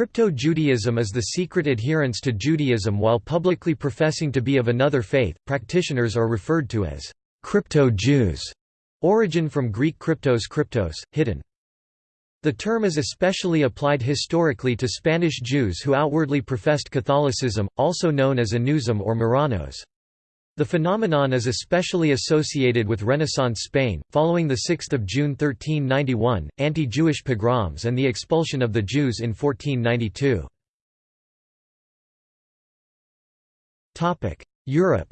Crypto-Judaism is the secret adherence to Judaism while publicly professing to be of another faith. Practitioners are referred to as crypto-Jews, origin from Greek kryptos kryptos, hidden. The term is especially applied historically to Spanish Jews who outwardly professed Catholicism, also known as Anusim or Marranos. The phenomenon is especially associated with Renaissance Spain, following the 6 June 1391, anti-Jewish pogroms and the expulsion of the Jews in 1492. Europe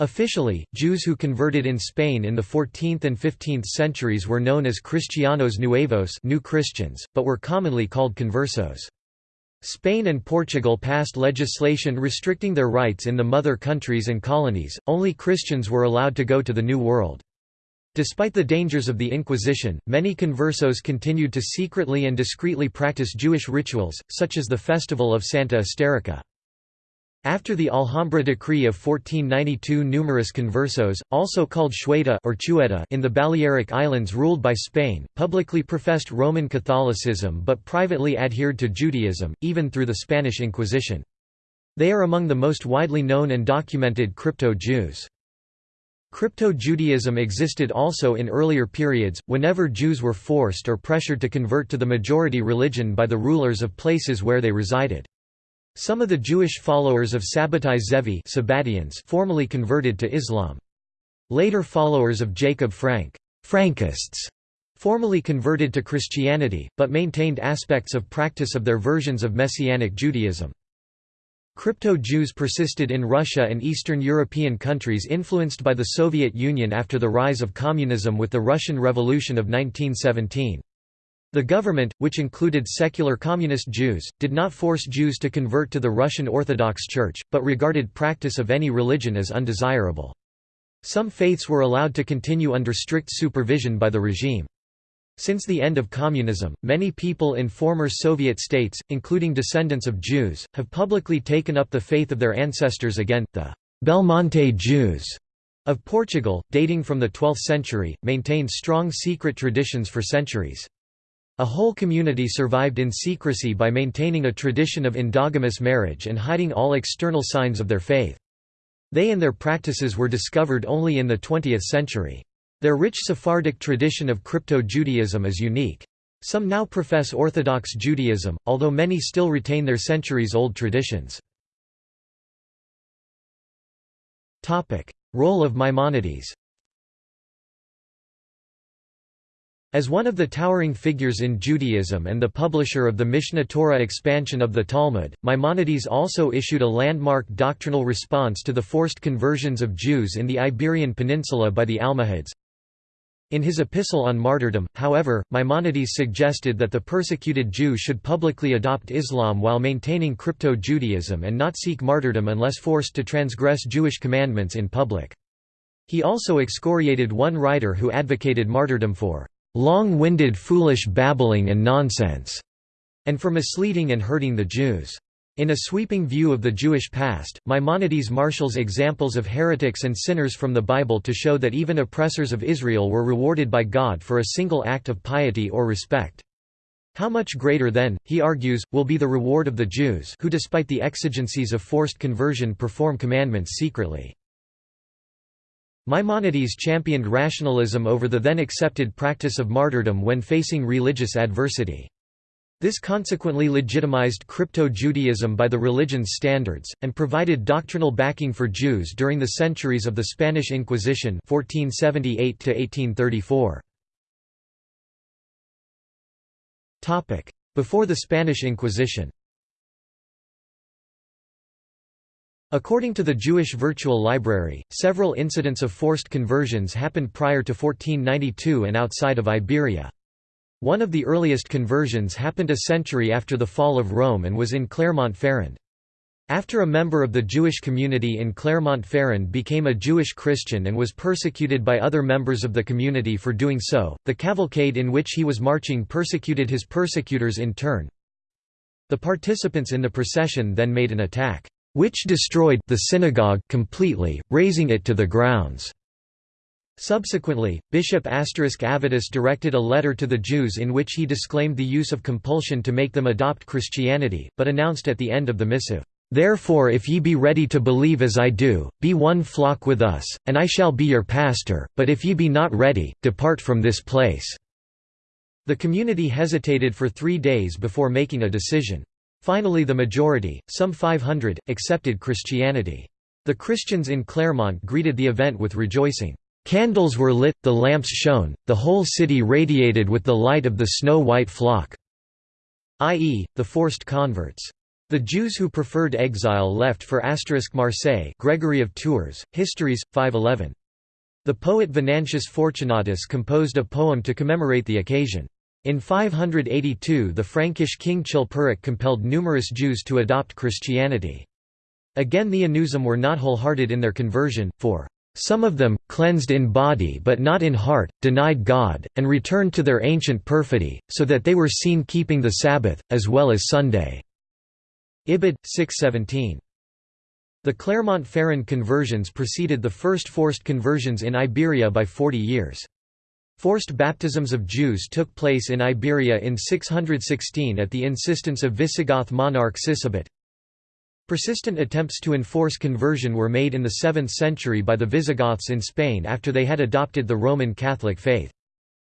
Officially, Jews who converted in Spain in the 14th and 15th centuries were known as Cristianos Nuevos new Christians, but were commonly called conversos. Spain and Portugal passed legislation restricting their rights in the mother countries and colonies, only Christians were allowed to go to the New World. Despite the dangers of the Inquisition, many conversos continued to secretly and discreetly practice Jewish rituals, such as the festival of Santa Esterica. After the Alhambra decree of 1492 numerous conversos, also called Chueta or Chueta in the Balearic Islands ruled by Spain, publicly professed Roman Catholicism but privately adhered to Judaism, even through the Spanish Inquisition. They are among the most widely known and documented crypto-Jews. Crypto-Judaism existed also in earlier periods, whenever Jews were forced or pressured to convert to the majority religion by the rulers of places where they resided. Some of the Jewish followers of Sabbatai Zevi Sabbatians formally converted to Islam. Later followers of Jacob Frank Frankists formally converted to Christianity, but maintained aspects of practice of their versions of Messianic Judaism. Crypto-Jews persisted in Russia and Eastern European countries influenced by the Soviet Union after the rise of communism with the Russian Revolution of 1917. The government, which included secular communist Jews, did not force Jews to convert to the Russian Orthodox Church, but regarded practice of any religion as undesirable. Some faiths were allowed to continue under strict supervision by the regime. Since the end of communism, many people in former Soviet states, including descendants of Jews, have publicly taken up the faith of their ancestors again. The Belmonte Jews of Portugal, dating from the 12th century, maintained strong secret traditions for centuries. A whole community survived in secrecy by maintaining a tradition of endogamous marriage and hiding all external signs of their faith. They and their practices were discovered only in the 20th century. Their rich Sephardic tradition of crypto-Judaism is unique. Some now profess Orthodox Judaism, although many still retain their centuries-old traditions. Role of Maimonides As one of the towering figures in Judaism and the publisher of the Mishneh Torah expansion of the Talmud, Maimonides also issued a landmark doctrinal response to the forced conversions of Jews in the Iberian Peninsula by the Almohads. In his epistle on martyrdom, however, Maimonides suggested that the persecuted Jew should publicly adopt Islam while maintaining crypto-Judaism and not seek martyrdom unless forced to transgress Jewish commandments in public. He also excoriated one writer who advocated martyrdom for long-winded foolish babbling and nonsense, and for misleading and hurting the Jews. In a sweeping view of the Jewish past, Maimonides marshals examples of heretics and sinners from the Bible to show that even oppressors of Israel were rewarded by God for a single act of piety or respect. How much greater then, he argues, will be the reward of the Jews who despite the exigencies of forced conversion perform commandments secretly. Maimonides championed rationalism over the then accepted practice of martyrdom when facing religious adversity. This consequently legitimized crypto-Judaism by the religion's standards, and provided doctrinal backing for Jews during the centuries of the Spanish Inquisition 1478 Before the Spanish Inquisition According to the Jewish Virtual Library, several incidents of forced conversions happened prior to 1492 and outside of Iberia. One of the earliest conversions happened a century after the fall of Rome and was in Clermont-Ferrand. After a member of the Jewish community in Clermont-Ferrand became a Jewish Christian and was persecuted by other members of the community for doing so, the cavalcade in which he was marching persecuted his persecutors in turn. The participants in the procession then made an attack which destroyed the synagogue completely, razing it to the grounds. Subsequently, Bishop Avitus directed a letter to the Jews in which he disclaimed the use of compulsion to make them adopt Christianity, but announced at the end of the missive, "'Therefore if ye be ready to believe as I do, be one flock with us, and I shall be your pastor, but if ye be not ready, depart from this place.'" The community hesitated for three days before making a decision. Finally the majority, some 500, accepted Christianity. The Christians in Clermont greeted the event with rejoicing. Candles were lit, the lamps shone, the whole city radiated with the light of the snow-white flock", i.e., the forced converts. The Jews who preferred exile left for asterisk Marseille Gregory of Tours, Histories, 511. The poet Venantius Fortunatus composed a poem to commemorate the occasion. In 582 the Frankish king Chilperic compelled numerous Jews to adopt Christianity. Again the Anusim were not wholehearted in their conversion, for some of them, cleansed in body but not in heart, denied God, and returned to their ancient perfidy, so that they were seen keeping the Sabbath, as well as Sunday." Ibid. 617. The Clermont-Ferrand conversions preceded the first forced conversions in Iberia by 40 years. Forced baptisms of Jews took place in Iberia in 616 at the insistence of Visigoth monarch Sisebut. Persistent attempts to enforce conversion were made in the 7th century by the Visigoths in Spain after they had adopted the Roman Catholic faith.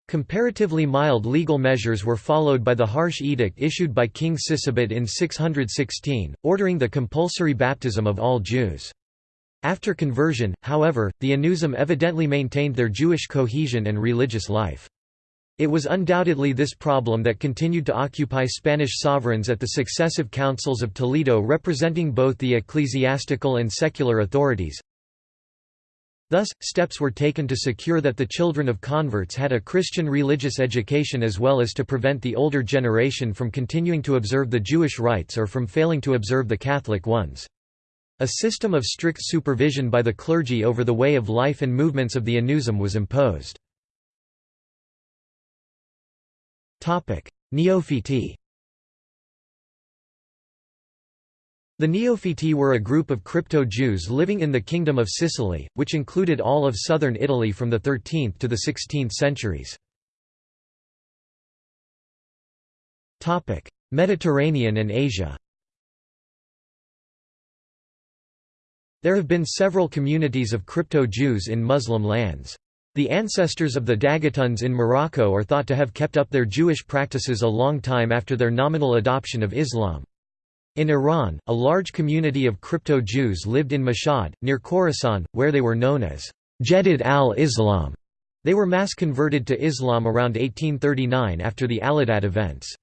Comparatively mild legal measures were followed by the harsh edict issued by King Sisebut in 616, ordering the compulsory baptism of all Jews. After conversion, however, the Anusim evidently maintained their Jewish cohesion and religious life. It was undoubtedly this problem that continued to occupy Spanish sovereigns at the successive councils of Toledo representing both the ecclesiastical and secular authorities. Thus, steps were taken to secure that the children of converts had a Christian religious education as well as to prevent the older generation from continuing to observe the Jewish rites or from failing to observe the Catholic ones. A system of strict supervision by the clergy over the way of life and movements of the Anusim was imposed. Neophiti The Neophiti were a group of crypto-Jews living in the Kingdom of Sicily, which included all of southern Italy from the 13th to the 16th centuries. Mediterranean and Asia There have been several communities of crypto-Jews in Muslim lands. The ancestors of the Dagatuns in Morocco are thought to have kept up their Jewish practices a long time after their nominal adoption of Islam. In Iran, a large community of crypto-Jews lived in Mashhad, near Khorasan, where they were known as Jedid al-Islam. They were mass converted to Islam around 1839 after the Allahdad events.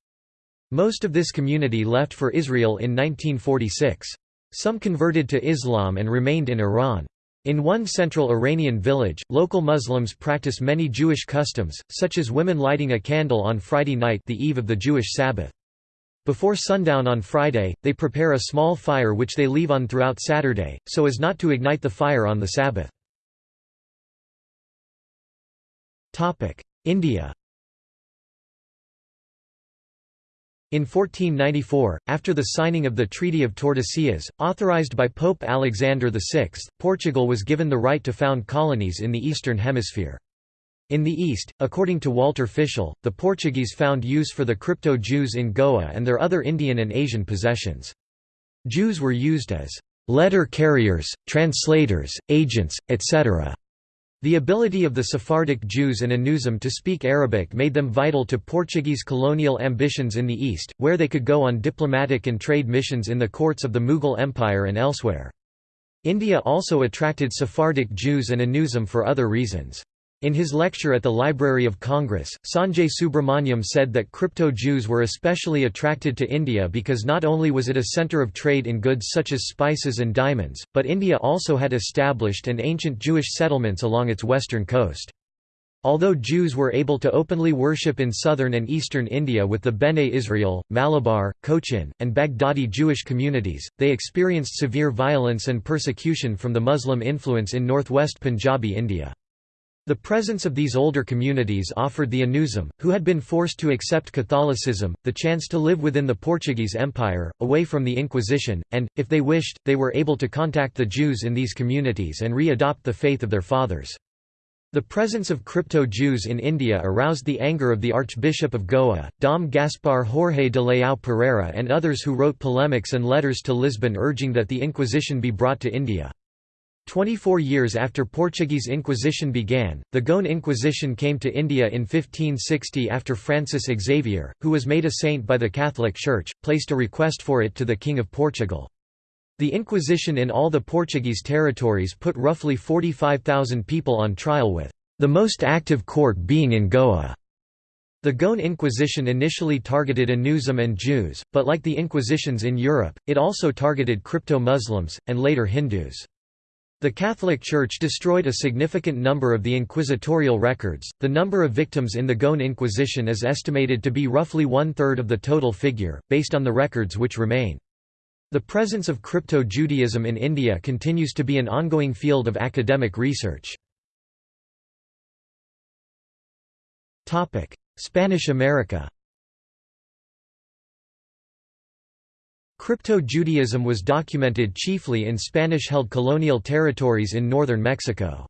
Most of this community left for Israel in 1946. Some converted to Islam and remained in Iran. In one central Iranian village, local Muslims practice many Jewish customs, such as women lighting a candle on Friday night the eve of the Jewish Sabbath. Before sundown on Friday, they prepare a small fire which they leave on throughout Saturday, so as not to ignite the fire on the Sabbath. India In 1494, after the signing of the Treaty of Tordesillas, authorized by Pope Alexander VI, Portugal was given the right to found colonies in the Eastern Hemisphere. In the East, according to Walter Fischel, the Portuguese found use for the crypto-Jews in Goa and their other Indian and Asian possessions. Jews were used as letter carriers, translators, agents, etc. The ability of the Sephardic Jews and Anusim to speak Arabic made them vital to Portuguese colonial ambitions in the East, where they could go on diplomatic and trade missions in the courts of the Mughal Empire and elsewhere. India also attracted Sephardic Jews and Anusim for other reasons. In his lecture at the Library of Congress, Sanjay Subrahmanyam said that crypto-Jews were especially attracted to India because not only was it a centre of trade in goods such as spices and diamonds, but India also had established and ancient Jewish settlements along its western coast. Although Jews were able to openly worship in southern and eastern India with the Bene Israel, Malabar, Cochin, and Baghdadi Jewish communities, they experienced severe violence and persecution from the Muslim influence in northwest Punjabi India. The presence of these older communities offered the Anusim, who had been forced to accept Catholicism, the chance to live within the Portuguese Empire, away from the Inquisition, and, if they wished, they were able to contact the Jews in these communities and re-adopt the faith of their fathers. The presence of crypto-Jews in India aroused the anger of the Archbishop of Goa, Dom Gaspar Jorge de Leão Pereira and others who wrote polemics and letters to Lisbon urging that the Inquisition be brought to India. Twenty-four years after Portuguese Inquisition began, the Goan Inquisition came to India in 1560 after Francis Xavier, who was made a saint by the Catholic Church, placed a request for it to the King of Portugal. The Inquisition in all the Portuguese territories put roughly 45,000 people on trial with the most active court being in Goa. The Goan Inquisition initially targeted Anusim and Jews, but like the Inquisitions in Europe, it also targeted crypto-Muslims, and later Hindus. The Catholic Church destroyed a significant number of the inquisitorial records. The number of victims in the Goan Inquisition is estimated to be roughly one third of the total figure, based on the records which remain. The presence of Crypto-Judaism in India continues to be an ongoing field of academic research. Spanish America Crypto-Judaism was documented chiefly in Spanish-held colonial territories in northern Mexico.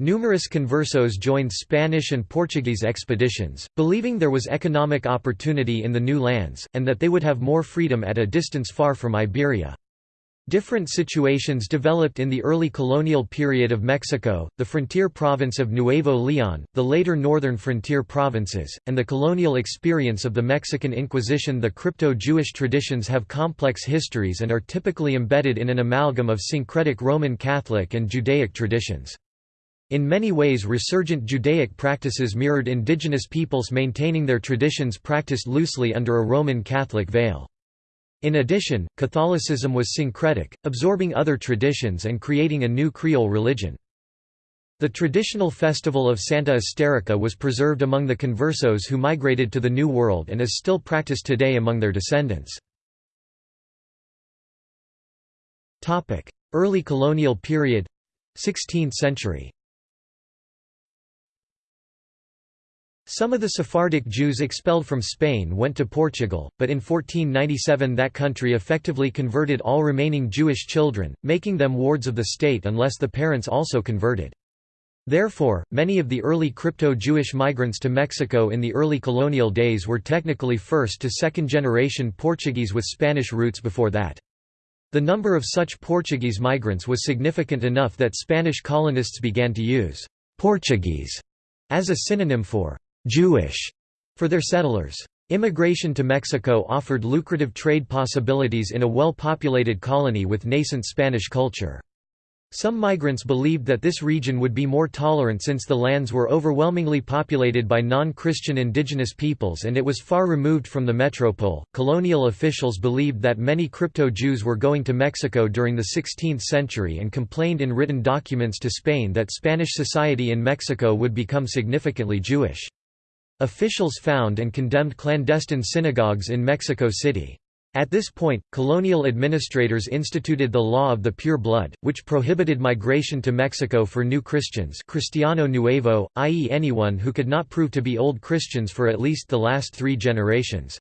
Numerous conversos joined Spanish and Portuguese expeditions, believing there was economic opportunity in the new lands, and that they would have more freedom at a distance far from Iberia. Different situations developed in the early colonial period of Mexico, the frontier province of Nuevo León, the later northern frontier provinces, and the colonial experience of the Mexican Inquisition The crypto-Jewish traditions have complex histories and are typically embedded in an amalgam of syncretic Roman Catholic and Judaic traditions. In many ways resurgent Judaic practices mirrored indigenous peoples maintaining their traditions practiced loosely under a Roman Catholic veil. In addition, Catholicism was syncretic, absorbing other traditions and creating a new Creole religion. The traditional festival of Santa Esterica was preserved among the conversos who migrated to the New World and is still practiced today among their descendants. Early colonial period 16th century Some of the Sephardic Jews expelled from Spain went to Portugal, but in 1497 that country effectively converted all remaining Jewish children, making them wards of the state unless the parents also converted. Therefore, many of the early crypto-Jewish migrants to Mexico in the early colonial days were technically first to second generation Portuguese with Spanish roots before that. The number of such Portuguese migrants was significant enough that Spanish colonists began to use «Portuguese» as a synonym for Jewish for their settlers. Immigration to Mexico offered lucrative trade possibilities in a well-populated colony with nascent Spanish culture. Some migrants believed that this region would be more tolerant since the lands were overwhelmingly populated by non-Christian indigenous peoples and it was far removed from the metropole. Colonial officials believed that many crypto-Jews were going to Mexico during the 16th century and complained in written documents to Spain that Spanish society in Mexico would become significantly Jewish. Officials found and condemned clandestine synagogues in Mexico City. At this point, colonial administrators instituted the law of the pure blood, which prohibited migration to Mexico for new Christians Cristiano Nuevo, i.e. anyone who could not prove to be Old Christians for at least the last three generations.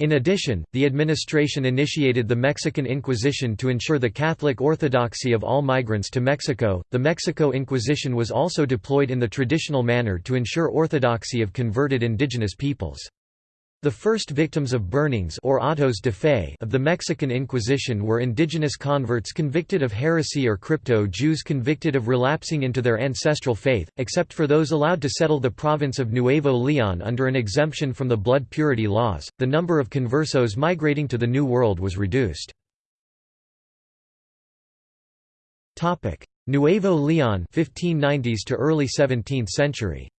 In addition, the administration initiated the Mexican Inquisition to ensure the Catholic orthodoxy of all migrants to Mexico. The Mexico Inquisition was also deployed in the traditional manner to ensure orthodoxy of converted indigenous peoples. The first victims of burnings or autos de fe of the Mexican Inquisition were indigenous converts convicted of heresy or crypto-Jews convicted of relapsing into their ancestral faith, except for those allowed to settle the province of Nuevo León under an exemption from the blood purity laws. The number of conversos migrating to the New World was reduced. Topic: Nuevo León 1590s to early 17th century.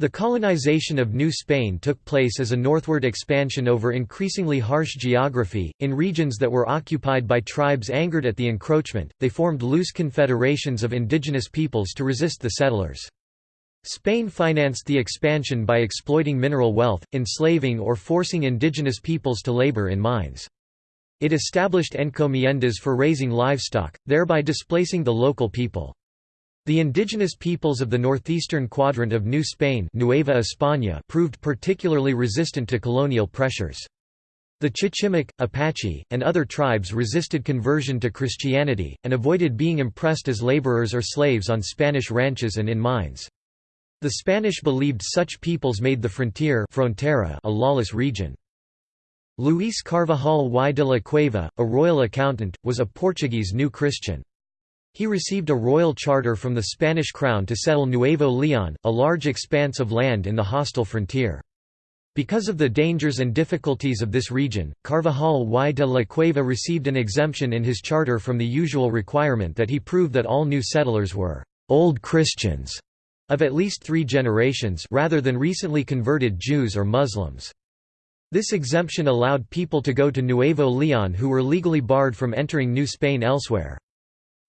The colonization of New Spain took place as a northward expansion over increasingly harsh geography. In regions that were occupied by tribes angered at the encroachment, they formed loose confederations of indigenous peoples to resist the settlers. Spain financed the expansion by exploiting mineral wealth, enslaving or forcing indigenous peoples to labor in mines. It established encomiendas for raising livestock, thereby displacing the local people. The indigenous peoples of the northeastern quadrant of New Spain Nueva España proved particularly resistant to colonial pressures. The Chichimec, Apache, and other tribes resisted conversion to Christianity, and avoided being impressed as laborers or slaves on Spanish ranches and in mines. The Spanish believed such peoples made the frontier frontera a lawless region. Luís Carvajal y de la Cueva, a royal accountant, was a Portuguese New Christian. He received a royal charter from the Spanish crown to settle Nuevo León, a large expanse of land in the hostile frontier. Because of the dangers and difficulties of this region, Carvajal y de la Cueva received an exemption in his charter from the usual requirement that he prove that all new settlers were «old Christians» of at least three generations rather than recently converted Jews or Muslims. This exemption allowed people to go to Nuevo León who were legally barred from entering New Spain elsewhere.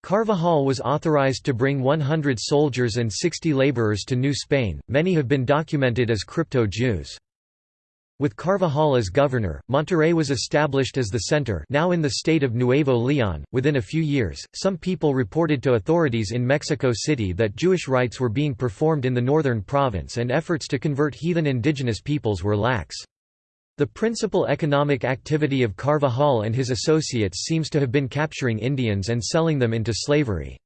Carvajal was authorized to bring 100 soldiers and 60 laborers to New Spain, many have been documented as crypto-Jews. With Carvajal as governor, Monterrey was established as the center now in the state of Nuevo León. Within a few years, some people reported to authorities in Mexico City that Jewish rites were being performed in the northern province and efforts to convert heathen indigenous peoples were lax. The principal economic activity of Carvajal and his associates seems to have been capturing Indians and selling them into slavery.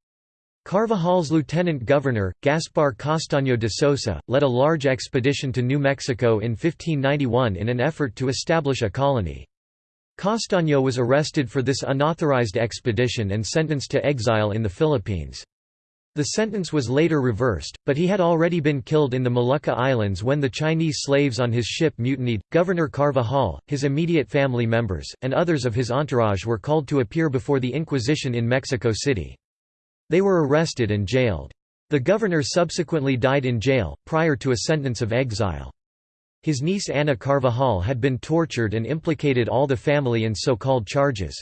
Carvajal's lieutenant governor, Gaspar Castaño de Sosa, led a large expedition to New Mexico in 1591 in an effort to establish a colony. Castaño was arrested for this unauthorized expedition and sentenced to exile in the Philippines. The sentence was later reversed, but he had already been killed in the Molucca Islands when the Chinese slaves on his ship mutinied. Governor Carvajal, his immediate family members, and others of his entourage were called to appear before the Inquisition in Mexico City. They were arrested and jailed. The governor subsequently died in jail, prior to a sentence of exile. His niece Ana Carvajal had been tortured and implicated all the family in so-called charges.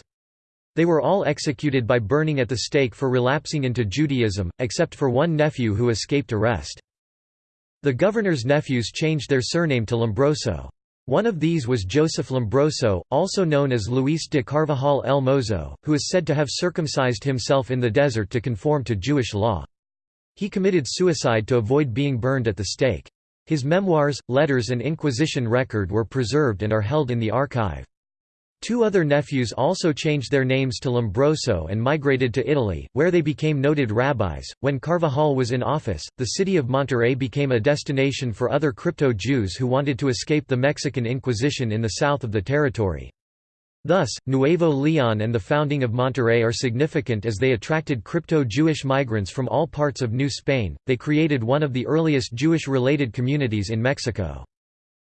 They were all executed by burning at the stake for relapsing into Judaism, except for one nephew who escaped arrest. The governor's nephews changed their surname to Lombroso. One of these was Joseph Lombroso, also known as Luis de Carvajal el Mozo, who is said to have circumcised himself in the desert to conform to Jewish law. He committed suicide to avoid being burned at the stake. His memoirs, letters and Inquisition record were preserved and are held in the archive. Two other nephews also changed their names to Lombroso and migrated to Italy, where they became noted rabbis. When Carvajal was in office, the city of Monterrey became a destination for other crypto Jews who wanted to escape the Mexican Inquisition in the south of the territory. Thus, Nuevo León and the founding of Monterrey are significant as they attracted crypto Jewish migrants from all parts of New Spain. They created one of the earliest Jewish related communities in Mexico.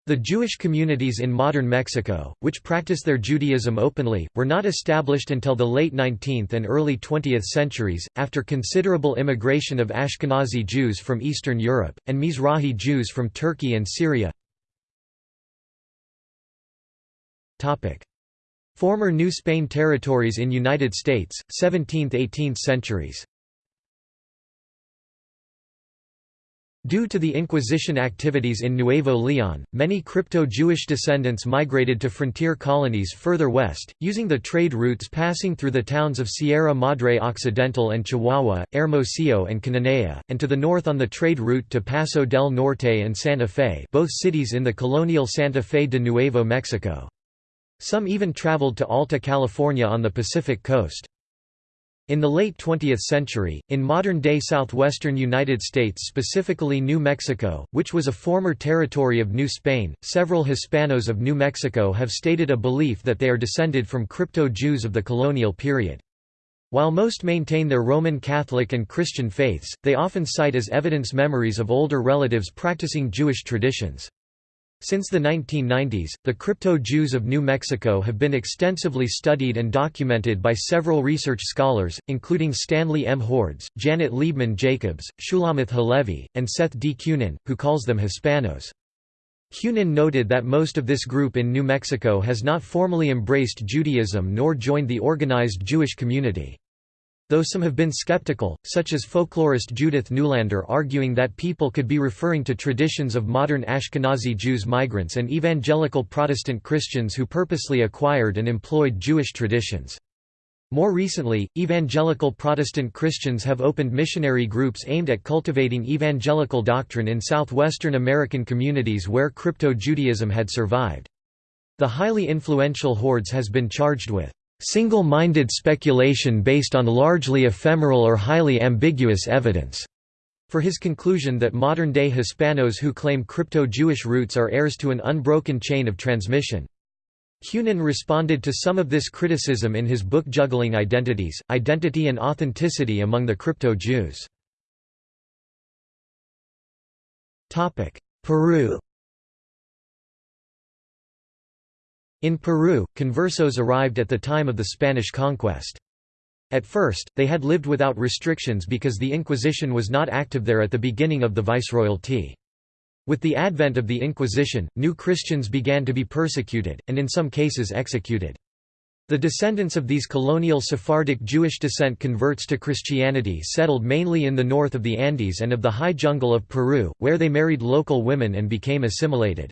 The Jewish communities in modern Mexico, which practice their Judaism openly, were not established until the late 19th and early 20th centuries, after considerable immigration of Ashkenazi Jews from Eastern Europe, and Mizrahi Jews from Turkey and Syria. Former New Spain territories in United States, 17th–18th centuries Due to the Inquisition activities in Nuevo León, many crypto-Jewish descendants migrated to frontier colonies further west, using the trade routes passing through the towns of Sierra Madre Occidental and Chihuahua, Hermosillo and Cananea, and to the north on the trade route to Paso del Norte and Santa Fe both cities in the colonial Santa Fe de Nuevo Mexico. Some even traveled to Alta California on the Pacific coast. In the late 20th century, in modern-day southwestern United States specifically New Mexico, which was a former territory of New Spain, several Hispanos of New Mexico have stated a belief that they are descended from crypto-Jews of the colonial period. While most maintain their Roman Catholic and Christian faiths, they often cite as evidence memories of older relatives practicing Jewish traditions. Since the 1990s, the crypto-Jews of New Mexico have been extensively studied and documented by several research scholars, including Stanley M. Hordes, Janet Liebman Jacobs, Shulamith Halevi, and Seth D. Kunin, who calls them Hispanos. Kunin noted that most of this group in New Mexico has not formally embraced Judaism nor joined the organized Jewish community. Though some have been skeptical, such as folklorist Judith Neulander arguing that people could be referring to traditions of modern Ashkenazi Jews migrants and evangelical Protestant Christians who purposely acquired and employed Jewish traditions. More recently, evangelical Protestant Christians have opened missionary groups aimed at cultivating evangelical doctrine in southwestern American communities where crypto-Judaism had survived. The highly influential Hordes has been charged with single-minded speculation based on largely ephemeral or highly ambiguous evidence, for his conclusion that modern-day Hispanos who claim crypto-Jewish roots are heirs to an unbroken chain of transmission. Kunin responded to some of this criticism in his book Juggling Identities, Identity and Authenticity Among the Crypto-Jews. Peru In Peru, conversos arrived at the time of the Spanish conquest. At first, they had lived without restrictions because the Inquisition was not active there at the beginning of the viceroyalty. With the advent of the Inquisition, new Christians began to be persecuted, and in some cases executed. The descendants of these colonial Sephardic Jewish descent converts to Christianity settled mainly in the north of the Andes and of the high jungle of Peru, where they married local women and became assimilated.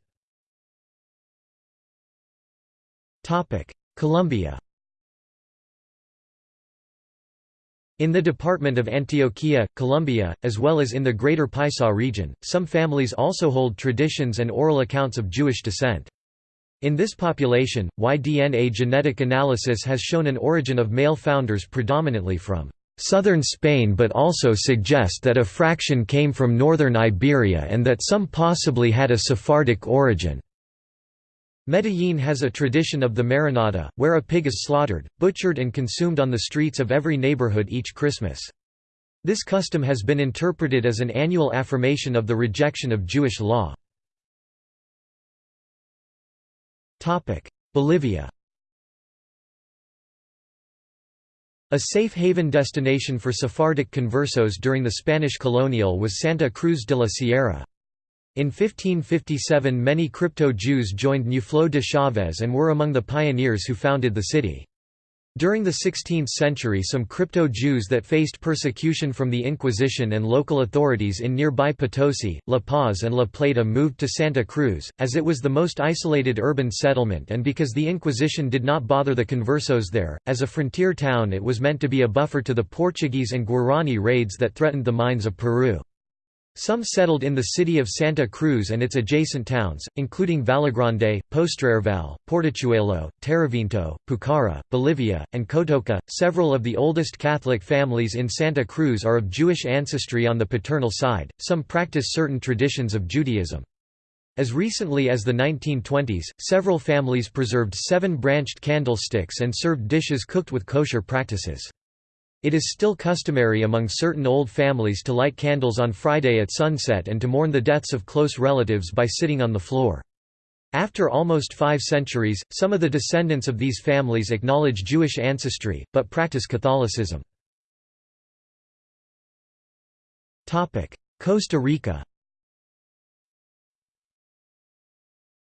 Colombia In the department of Antioquia, Colombia, as well as in the Greater Paisa region, some families also hold traditions and oral accounts of Jewish descent. In this population, Y-DNA genetic analysis has shown an origin of male founders predominantly from southern Spain but also suggest that a fraction came from northern Iberia and that some possibly had a Sephardic origin. Medellín has a tradition of the marranada, where a pig is slaughtered, butchered and consumed on the streets of every neighborhood each Christmas. This custom has been interpreted as an annual affirmation of the rejection of Jewish law. Bolivia A safe haven destination for Sephardic conversos during the Spanish colonial was Santa Cruz de la Sierra. In 1557 many crypto-Jews joined Ñuflo de Chaves and were among the pioneers who founded the city. During the 16th century some crypto-Jews that faced persecution from the Inquisition and local authorities in nearby Potosi, La Paz and La Plata moved to Santa Cruz, as it was the most isolated urban settlement and because the Inquisition did not bother the conversos there, as a frontier town it was meant to be a buffer to the Portuguese and Guarani raids that threatened the mines of Peru. Some settled in the city of Santa Cruz and its adjacent towns, including Vallegrande, Postrervalle, Portachuelo, Terevinto, Pucara, Bolivia, and Cotoca. Several of the oldest Catholic families in Santa Cruz are of Jewish ancestry on the paternal side, some practice certain traditions of Judaism. As recently as the 1920s, several families preserved seven-branched candlesticks and served dishes cooked with kosher practices. It is still customary among certain old families to light candles on Friday at sunset and to mourn the deaths of close relatives by sitting on the floor. After almost five centuries, some of the descendants of these families acknowledge Jewish ancestry, but practice Catholicism. Costa Rica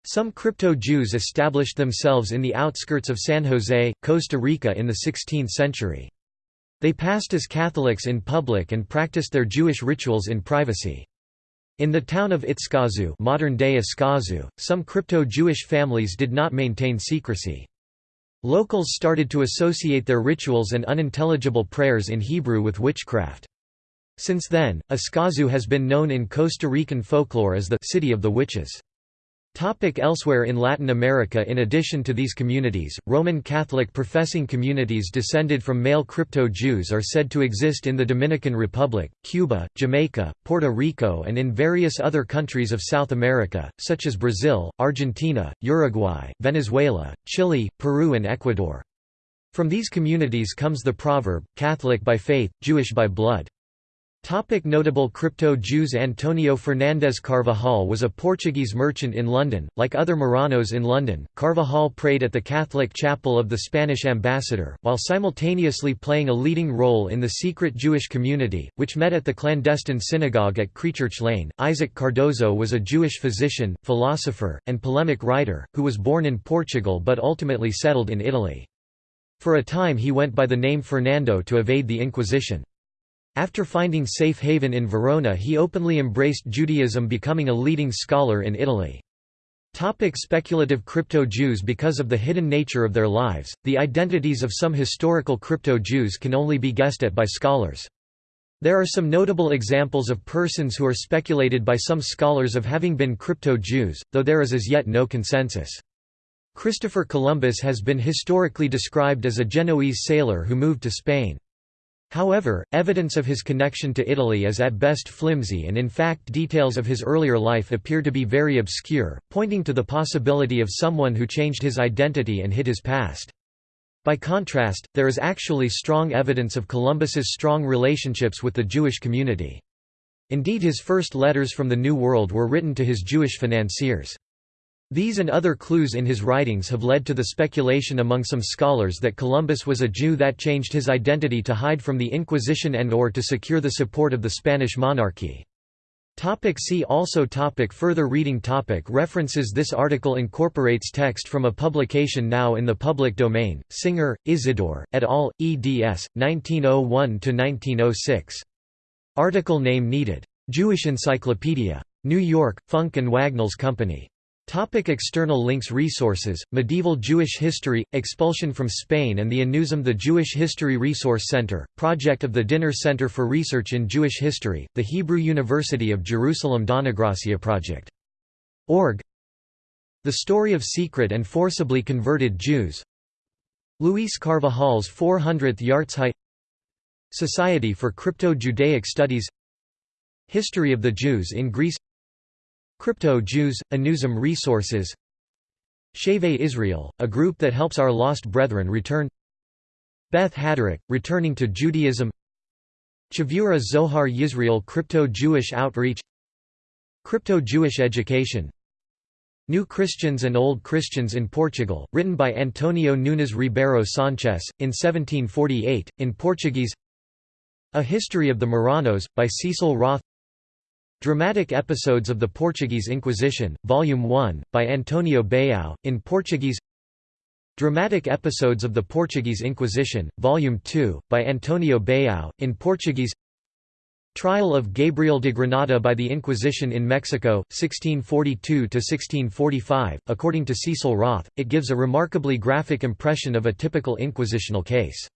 Some crypto-Jews established themselves in the outskirts of San Jose, Costa Rica in the 16th century. They passed as Catholics in public and practiced their Jewish rituals in privacy. In the town of Itzkazu modern-day Escazú, some crypto-Jewish families did not maintain secrecy. Locals started to associate their rituals and unintelligible prayers in Hebrew with witchcraft. Since then, Escazú has been known in Costa Rican folklore as the «city of the witches». Topic elsewhere in Latin America In addition to these communities, Roman Catholic professing communities descended from male crypto-Jews are said to exist in the Dominican Republic, Cuba, Jamaica, Puerto Rico and in various other countries of South America, such as Brazil, Argentina, Uruguay, Venezuela, Chile, Peru and Ecuador. From these communities comes the proverb, Catholic by faith, Jewish by blood. Topic notable crypto-Jews Antonio Fernandez Carvajal was a Portuguese merchant in London. Like other Marranos in London, Carvajal prayed at the Catholic chapel of the Spanish ambassador, while simultaneously playing a leading role in the secret Jewish community, which met at the clandestine synagogue at Creechurch Lane. Isaac Cardozo was a Jewish physician, philosopher, and polemic writer, who was born in Portugal but ultimately settled in Italy. For a time he went by the name Fernando to evade the Inquisition. After finding safe haven in Verona he openly embraced Judaism becoming a leading scholar in Italy. Topic speculative crypto-Jews Because of the hidden nature of their lives, the identities of some historical crypto-Jews can only be guessed at by scholars. There are some notable examples of persons who are speculated by some scholars of having been crypto-Jews, though there is as yet no consensus. Christopher Columbus has been historically described as a Genoese sailor who moved to Spain. However, evidence of his connection to Italy is at best flimsy and in fact details of his earlier life appear to be very obscure, pointing to the possibility of someone who changed his identity and hid his past. By contrast, there is actually strong evidence of Columbus's strong relationships with the Jewish community. Indeed his first letters from the New World were written to his Jewish financiers. These and other clues in his writings have led to the speculation among some scholars that Columbus was a Jew that changed his identity to hide from the Inquisition and or to secure the support of the Spanish monarchy. Topic see also topic Further reading topic References This article incorporates text from a publication now in the public domain, Singer, Isidore, et al., eds. 1901–1906. Article name needed. Jewish Encyclopedia. New York, Funk and Wagnalls Company. Topic external links Resources, Medieval Jewish History, Expulsion from Spain and the Anusim The Jewish History Resource Center, project of the Dinur Center for Research in Jewish History, the Hebrew University of Jerusalem Dona Gracia Project. Org. The Story of Secret and Forcibly Converted Jews. Luis Carvajal's 400th Yahrzeit Society for Crypto-Judaic Studies. History of the Jews in Greece Crypto-Jews, Anusim Resources. Shavei Israel, a group that helps our lost brethren return. Beth Haderech, returning to Judaism. Chavura Zohar Yisrael Crypto-Jewish Outreach. Crypto-Jewish Education. New Christians and Old Christians in Portugal, written by Antonio Nunes Ribeiro Sanchez, in 1748, in Portuguese. A History of the Marranos, by Cecil Roth Dramatic Episodes of the Portuguese Inquisition, Volume 1, by Antonio Baião, in Portuguese Dramatic Episodes of the Portuguese Inquisition, Volume 2, by Antonio Baião, in Portuguese Trial of Gabriel de Granada by the Inquisition in Mexico, 1642–1645, according to Cecil Roth, it gives a remarkably graphic impression of a typical inquisitional case.